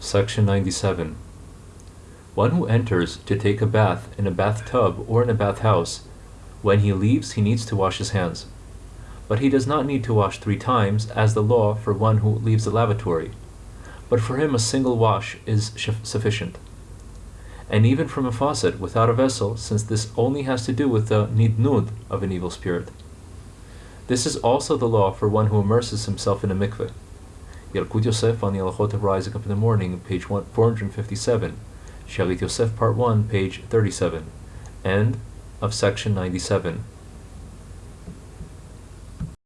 Section 97. One who enters to take a bath in a bathtub or in a bathhouse, when he leaves he needs to wash his hands. But he does not need to wash three times, as the law for one who leaves the lavatory, but for him a single wash is sufficient. And even from a faucet without a vessel, since this only has to do with the nidnud of an evil spirit. This is also the law for one who immerses himself in a mikveh. Yalkut Yosef on the Alachot of Rising Up in the Morning, page 457, Shalit Yosef, part 1, page 37, end of section 97.